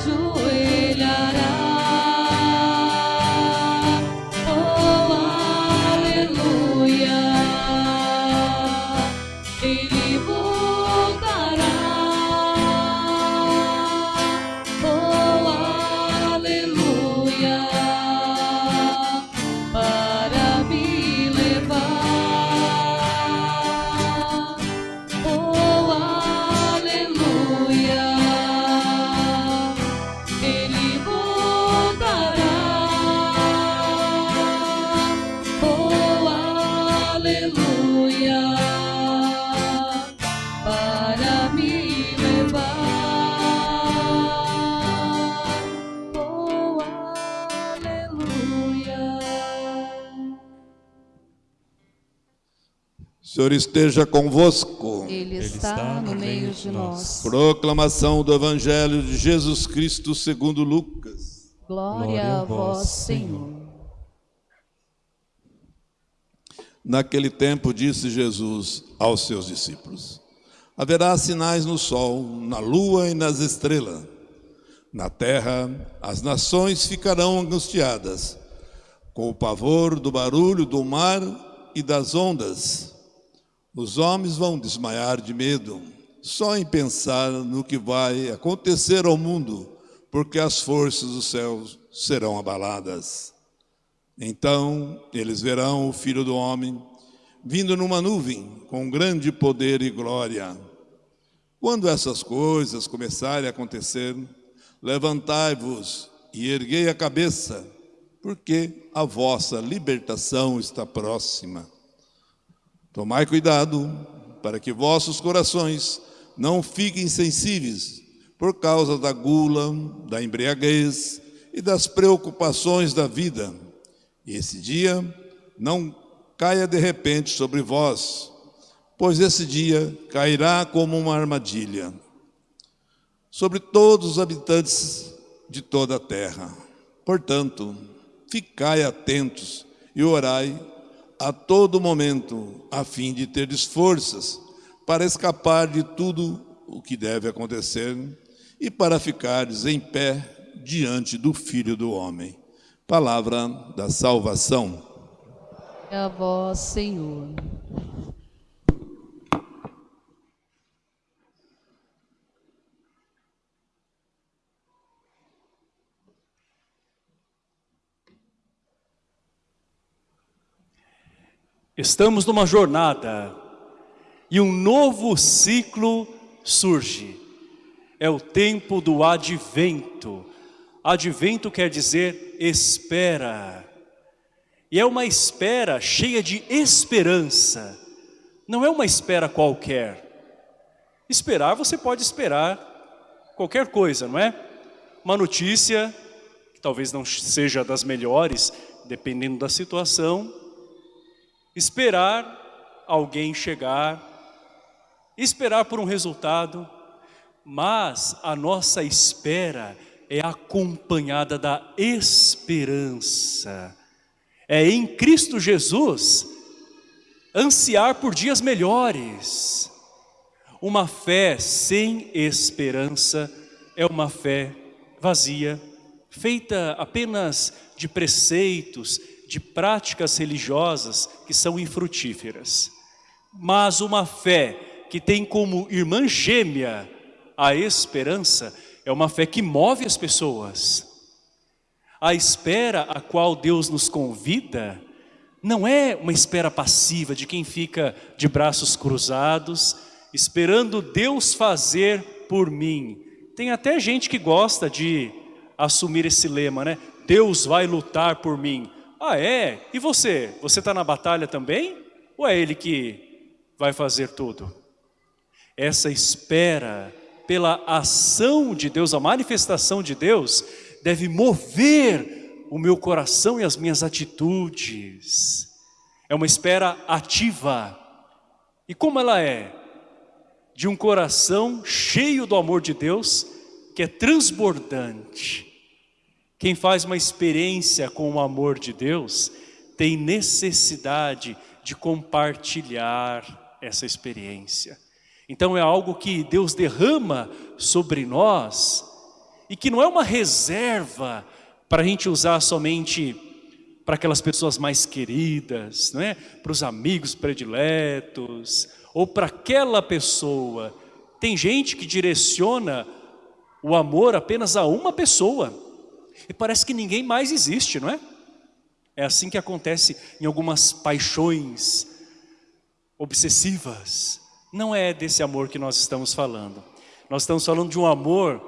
ajuda. Senhor esteja convosco. Ele está no meio de nós. Proclamação do Evangelho de Jesus Cristo segundo Lucas. Glória a vós, Senhor. Naquele tempo disse Jesus aos seus discípulos: Haverá sinais no sol, na lua e nas estrelas. Na terra, as nações ficarão angustiadas, com o pavor do barulho do mar e das ondas os homens vão desmaiar de medo só em pensar no que vai acontecer ao mundo, porque as forças dos céus serão abaladas. Então eles verão o Filho do Homem vindo numa nuvem com grande poder e glória. Quando essas coisas começarem a acontecer, levantai-vos e erguei a cabeça, porque a vossa libertação está próxima. Tomai cuidado para que vossos corações não fiquem sensíveis por causa da gula, da embriaguez e das preocupações da vida. E esse dia não caia de repente sobre vós, pois esse dia cairá como uma armadilha sobre todos os habitantes de toda a terra. Portanto, ficai atentos e orai a todo momento, a fim de teres forças para escapar de tudo o que deve acontecer e para ficares em pé diante do Filho do Homem. Palavra da salvação. É a vós, Senhor. Estamos numa jornada e um novo ciclo surge. É o tempo do advento. Advento quer dizer espera. E é uma espera cheia de esperança. Não é uma espera qualquer. Esperar, você pode esperar qualquer coisa, não é? Uma notícia, que talvez não seja das melhores, dependendo da situação, esperar alguém chegar, esperar por um resultado, mas a nossa espera é acompanhada da esperança. É em Cristo Jesus ansiar por dias melhores. Uma fé sem esperança é uma fé vazia, feita apenas de preceitos, de práticas religiosas que são infrutíferas. Mas uma fé que tem como irmã gêmea a esperança é uma fé que move as pessoas. A espera a qual Deus nos convida não é uma espera passiva de quem fica de braços cruzados, esperando Deus fazer por mim. Tem até gente que gosta de assumir esse lema, né? Deus vai lutar por mim. Ah, é? E você? Você está na batalha também? Ou é Ele que vai fazer tudo? Essa espera pela ação de Deus, a manifestação de Deus, deve mover o meu coração e as minhas atitudes. É uma espera ativa. E como ela é? De um coração cheio do amor de Deus, que é transbordante quem faz uma experiência com o amor de Deus tem necessidade de compartilhar essa experiência. Então é algo que Deus derrama sobre nós e que não é uma reserva para a gente usar somente para aquelas pessoas mais queridas, não é? para os amigos prediletos, ou para aquela pessoa. Tem gente que direciona o amor apenas a uma pessoa, e parece que ninguém mais existe, não é? É assim que acontece em algumas paixões obsessivas. Não é desse amor que nós estamos falando. Nós estamos falando de um amor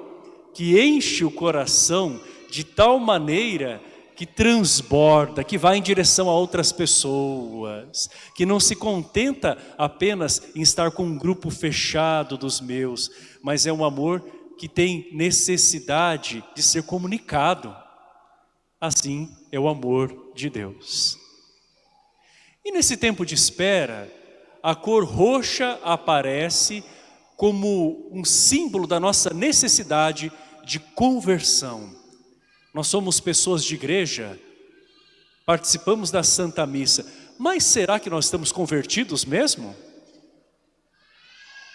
que enche o coração de tal maneira que transborda, que vai em direção a outras pessoas, que não se contenta apenas em estar com um grupo fechado dos meus, mas é um amor que tem necessidade de ser comunicado. Assim é o amor de Deus. E nesse tempo de espera, a cor roxa aparece como um símbolo da nossa necessidade de conversão. Nós somos pessoas de igreja, participamos da Santa Missa, mas será que nós estamos convertidos mesmo?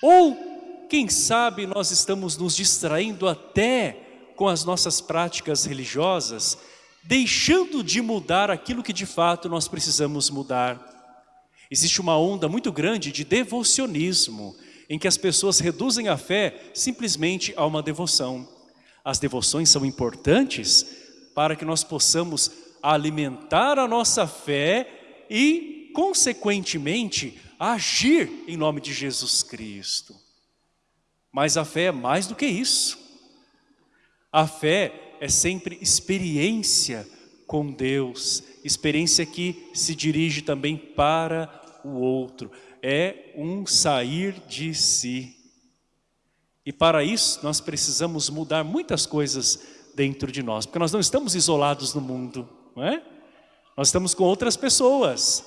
Ou, quem sabe, nós estamos nos distraindo até com as nossas práticas religiosas, deixando de mudar aquilo que de fato nós precisamos mudar. Existe uma onda muito grande de devocionismo, em que as pessoas reduzem a fé simplesmente a uma devoção. As devoções são importantes para que nós possamos alimentar a nossa fé e, consequentemente, agir em nome de Jesus Cristo. Mas a fé é mais do que isso. A fé é sempre experiência com Deus, experiência que se dirige também para o outro. É um sair de si. E para isso nós precisamos mudar muitas coisas dentro de nós, porque nós não estamos isolados no mundo, não é? Nós estamos com outras pessoas.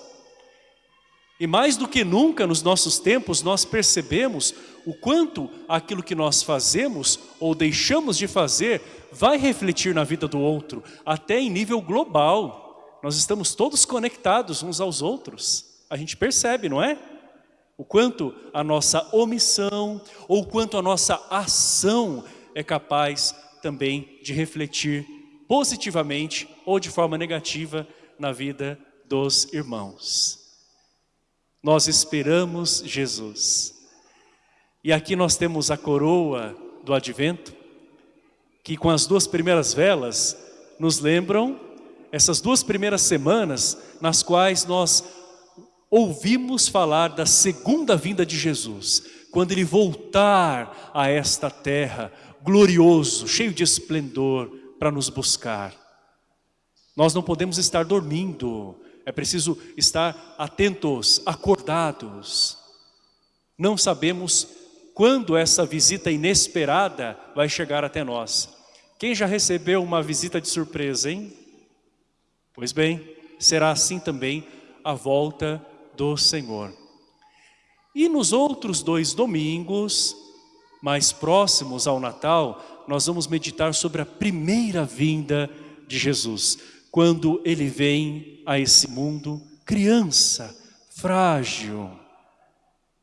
E mais do que nunca nos nossos tempos nós percebemos o quanto aquilo que nós fazemos ou deixamos de fazer vai refletir na vida do outro, até em nível global. Nós estamos todos conectados uns aos outros. A gente percebe, não é? O quanto a nossa omissão ou o quanto a nossa ação é capaz também de refletir positivamente ou de forma negativa na vida dos irmãos. Nós esperamos Jesus. E aqui nós temos a coroa do advento, que com as duas primeiras velas nos lembram essas duas primeiras semanas nas quais nós ouvimos falar da segunda vinda de Jesus, quando Ele voltar a esta terra, glorioso, cheio de esplendor, para nos buscar. Nós não podemos estar dormindo, é preciso estar atentos, acordados. Não sabemos quando essa visita inesperada vai chegar até nós. Quem já recebeu uma visita de surpresa, hein? Pois bem, será assim também a volta do Senhor. E nos outros dois domingos, mais próximos ao Natal, nós vamos meditar sobre a primeira vinda de Jesus, quando Ele vem a esse mundo criança, frágil,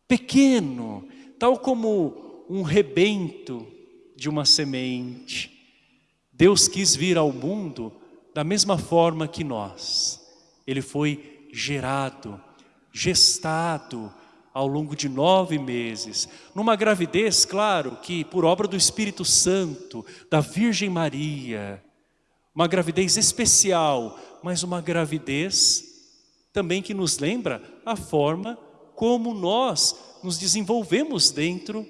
pequeno, tal como um rebento de uma semente. Deus quis vir ao mundo da mesma forma que nós. Ele foi gerado, gestado ao longo de nove meses. Numa gravidez, claro, que por obra do Espírito Santo, da Virgem Maria, uma gravidez especial, mas uma gravidez também que nos lembra a forma como nós nos desenvolvemos dentro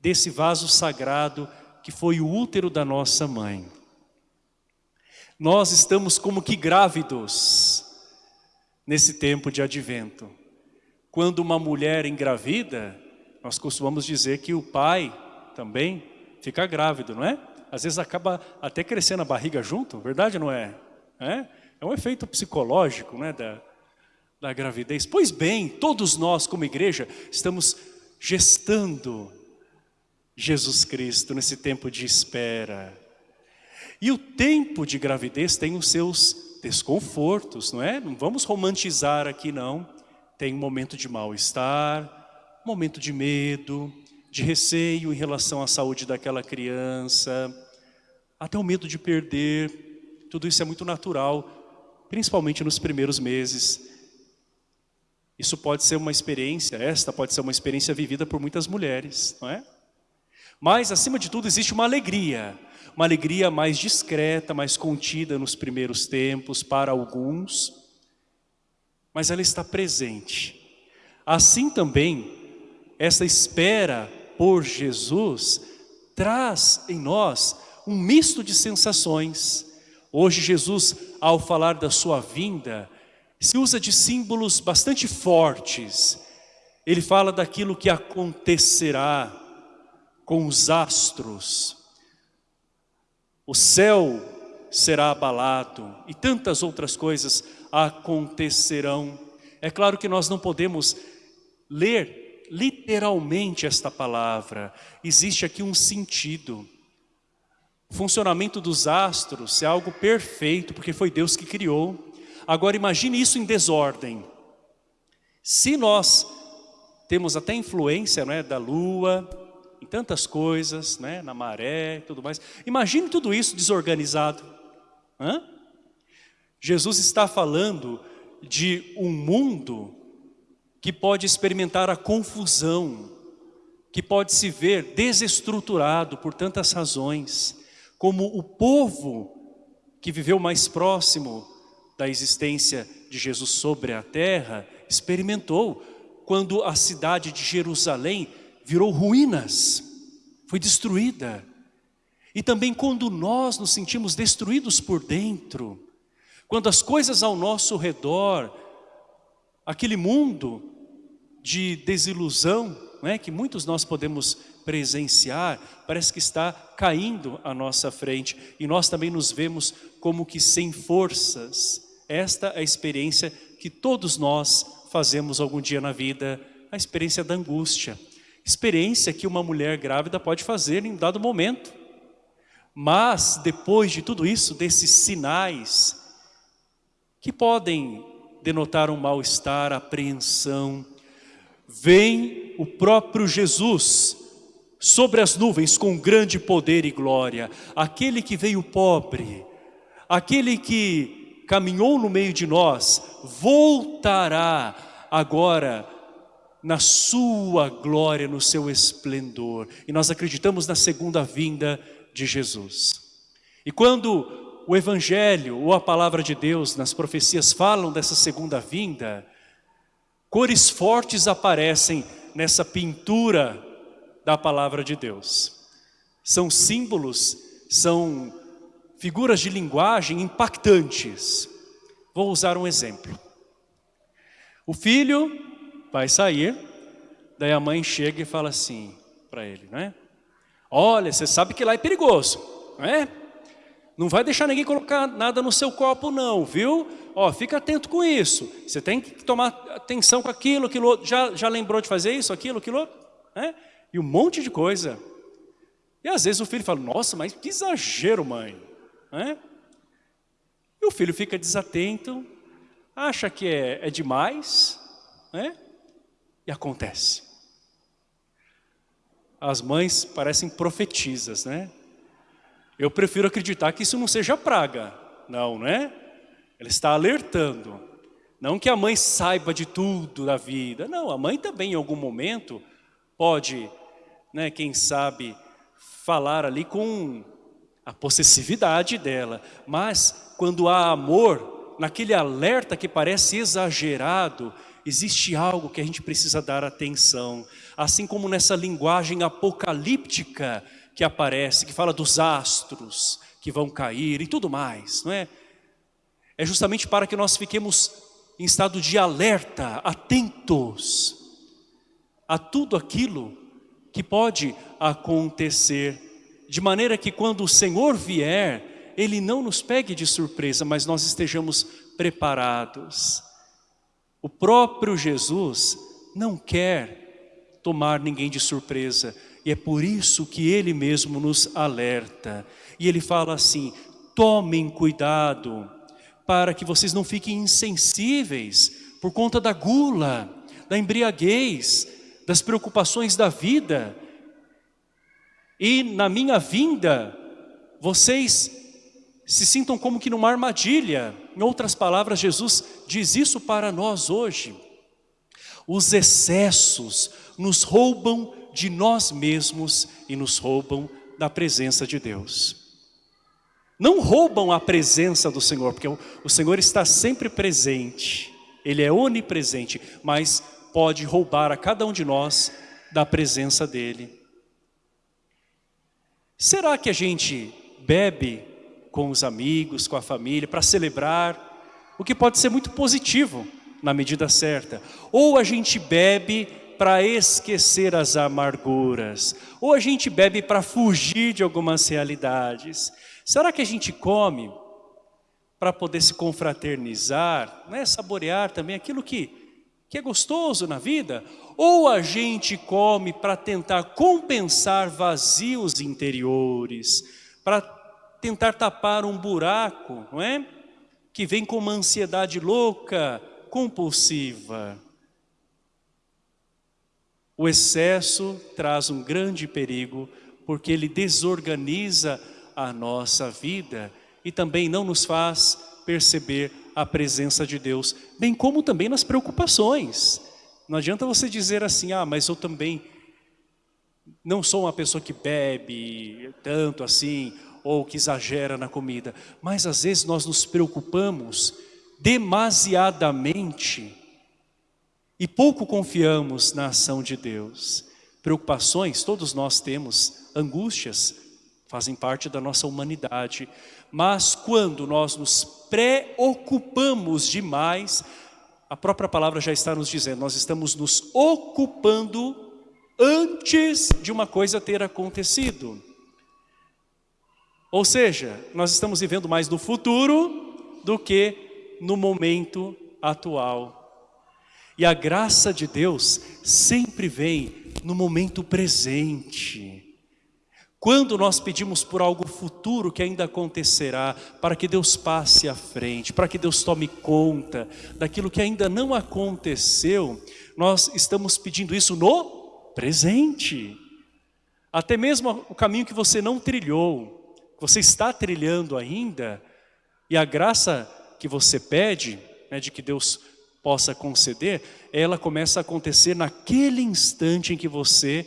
desse vaso sagrado que foi o útero da nossa mãe. Nós estamos como que grávidos nesse tempo de advento. Quando uma mulher engravida, nós costumamos dizer que o pai também fica grávido, não é? Às vezes acaba até crescendo a barriga junto, verdade não é? É, é um efeito psicológico né, da, da gravidez. Pois bem, todos nós como igreja estamos gestando Jesus Cristo nesse tempo de espera. E o tempo de gravidez tem os seus desconfortos, não é? Não vamos romantizar aqui não. Tem um momento de mal-estar, momento de medo, de receio em relação à saúde daquela criança, até o medo de perder, tudo isso é muito natural, principalmente nos primeiros meses. Isso pode ser uma experiência, esta pode ser uma experiência vivida por muitas mulheres, não é? Mas, acima de tudo, existe uma alegria, uma alegria mais discreta, mais contida nos primeiros tempos para alguns, mas ela está presente. Assim também, essa espera por Jesus traz em nós um misto de sensações. Hoje Jesus, ao falar da sua vinda, se usa de símbolos bastante fortes. Ele fala daquilo que acontecerá com os astros. O céu será abalado e tantas outras coisas acontecerão. É claro que nós não podemos ler literalmente esta palavra. Existe aqui um sentido. O funcionamento dos astros é algo perfeito, porque foi Deus que criou. Agora imagine isso em desordem. Se nós temos até influência né, da lua, em tantas coisas, né, na maré e tudo mais. Imagine tudo isso desorganizado. Hã? Jesus está falando de um mundo que pode experimentar a confusão, que pode se ver desestruturado por tantas razões, como o povo que viveu mais próximo da existência de Jesus sobre a terra, experimentou quando a cidade de Jerusalém virou ruínas, foi destruída. E também quando nós nos sentimos destruídos por dentro, quando as coisas ao nosso redor, aquele mundo de desilusão, é, que muitos nós podemos presenciar, parece que está caindo à nossa frente. E nós também nos vemos como que sem forças. Esta é a experiência que todos nós fazemos algum dia na vida, a experiência da angústia. Experiência que uma mulher grávida pode fazer em dado momento. Mas depois de tudo isso, desses sinais que podem denotar um mal-estar, apreensão, vem o próprio Jesus sobre as nuvens com grande poder e glória. Aquele que veio pobre, aquele que caminhou no meio de nós, voltará agora na sua glória, no seu esplendor. E nós acreditamos na segunda vinda de Jesus. E quando o Evangelho ou a Palavra de Deus nas profecias falam dessa segunda vinda, Cores fortes aparecem nessa pintura da palavra de Deus. São símbolos, são figuras de linguagem impactantes. Vou usar um exemplo. O filho vai sair, daí a mãe chega e fala assim para ele, né? Olha, você sabe que lá é perigoso, não é? Não vai deixar ninguém colocar nada no seu copo não, viu? Ó, fica atento com isso. Você tem que tomar atenção com aquilo, aquilo outro. Já, já lembrou de fazer isso, aquilo, aquilo outro? Né? E um monte de coisa. E às vezes o filho fala, nossa, mas que exagero, mãe. Né? E o filho fica desatento, acha que é, é demais, né? e acontece. As mães parecem profetizas, né? Eu prefiro acreditar que isso não seja praga. Não, não é? Ela está alertando. Não que a mãe saiba de tudo da vida. Não, a mãe também em algum momento pode, né, quem sabe, falar ali com a possessividade dela. Mas quando há amor, naquele alerta que parece exagerado, existe algo que a gente precisa dar atenção. Assim como nessa linguagem apocalíptica que aparece, que fala dos astros que vão cair e tudo mais, não é? É justamente para que nós fiquemos em estado de alerta, atentos a tudo aquilo que pode acontecer, de maneira que quando o Senhor vier, Ele não nos pegue de surpresa, mas nós estejamos preparados. O próprio Jesus não quer tomar ninguém de surpresa, e é por isso que Ele mesmo nos alerta. E Ele fala assim, tomem cuidado, para que vocês não fiquem insensíveis por conta da gula, da embriaguez, das preocupações da vida. E na minha vinda, vocês se sintam como que numa armadilha. Em outras palavras, Jesus diz isso para nós hoje. Os excessos nos roubam de nós mesmos e nos roubam da presença de Deus. Não roubam a presença do Senhor, porque o Senhor está sempre presente. Ele é onipresente, mas pode roubar a cada um de nós da presença dEle. Será que a gente bebe com os amigos, com a família, para celebrar, o que pode ser muito positivo na medida certa. Ou a gente bebe para esquecer as amarguras, ou a gente bebe para fugir de algumas realidades. Será que a gente come para poder se confraternizar, né? saborear também aquilo que, que é gostoso na vida? Ou a gente come para tentar compensar vazios interiores, para tentar tapar um buraco, não é? Que vem com uma ansiedade louca, compulsiva. O excesso traz um grande perigo, porque ele desorganiza a nossa vida e também não nos faz perceber a presença de Deus, bem como também nas preocupações. Não adianta você dizer assim, ah, mas eu também não sou uma pessoa que bebe tanto assim, ou que exagera na comida, mas às vezes nós nos preocupamos demasiadamente e pouco confiamos na ação de Deus. Preocupações, todos nós temos, angústias, fazem parte da nossa humanidade, mas quando nós nos preocupamos demais, a própria palavra já está nos dizendo, nós estamos nos ocupando antes de uma coisa ter acontecido. Ou seja, nós estamos vivendo mais no futuro do que no momento atual. E a graça de Deus sempre vem no momento presente. Quando nós pedimos por algo futuro que ainda acontecerá, para que Deus passe à frente, para que Deus tome conta daquilo que ainda não aconteceu, nós estamos pedindo isso no presente. Até mesmo o caminho que você não trilhou, você está trilhando ainda, e a graça que você pede, né, de que Deus possa conceder, ela começa a acontecer naquele instante em que você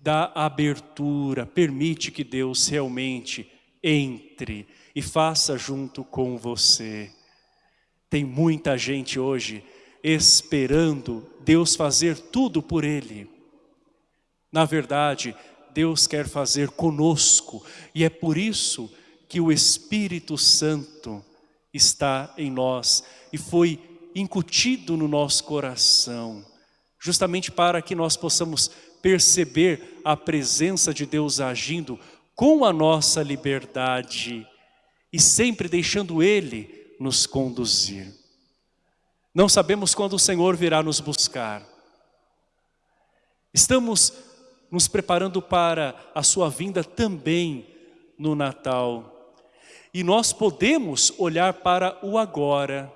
dá abertura, permite que Deus realmente entre e faça junto com você. Tem muita gente hoje esperando Deus fazer tudo por ele. Na verdade, Deus quer fazer conosco. E é por isso que o Espírito Santo está em nós e foi incutido no nosso coração, justamente para que nós possamos perceber a presença de Deus agindo com a nossa liberdade e sempre deixando Ele nos conduzir. Não sabemos quando o Senhor virá nos buscar. Estamos nos preparando para a sua vinda também no Natal. E nós podemos olhar para o agora.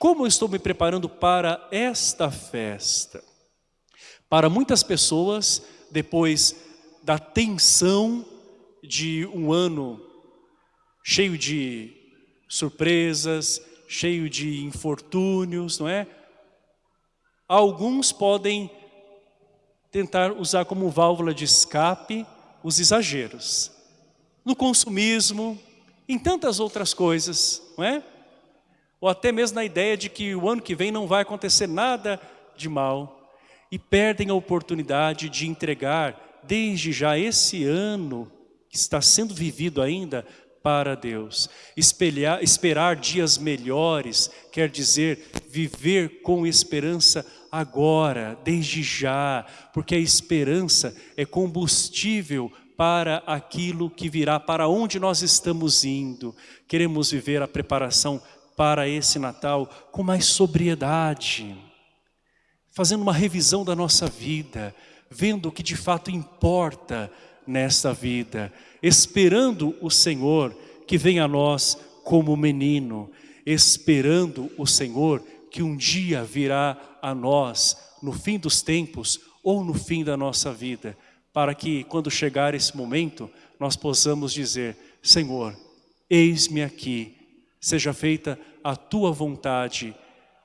Como eu estou me preparando para esta festa? Para muitas pessoas, depois da tensão de um ano cheio de surpresas, cheio de infortúnios, não é? Alguns podem tentar usar como válvula de escape os exageros. No consumismo, em tantas outras coisas, não é? Ou até mesmo na ideia de que o ano que vem não vai acontecer nada de mal. E perdem a oportunidade de entregar desde já esse ano que está sendo vivido ainda para Deus. Espelhar, esperar dias melhores quer dizer viver com esperança agora, desde já, porque a esperança é combustível para aquilo que virá, para onde nós estamos indo. Queremos viver a preparação para esse Natal com mais sobriedade, fazendo uma revisão da nossa vida, vendo o que de fato importa nesta vida, esperando o Senhor que venha a nós como menino, esperando o Senhor que um dia virá a nós no fim dos tempos ou no fim da nossa vida, para que quando chegar esse momento nós possamos dizer, Senhor, eis-me aqui, seja feita a tua vontade,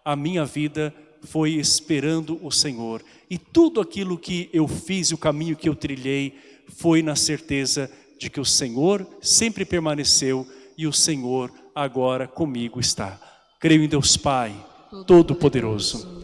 a minha vida foi esperando o Senhor. E tudo aquilo que eu fiz, o caminho que eu trilhei, foi na certeza de que o Senhor sempre permaneceu e o Senhor agora comigo está. Creio em Deus Pai, Todo-Poderoso,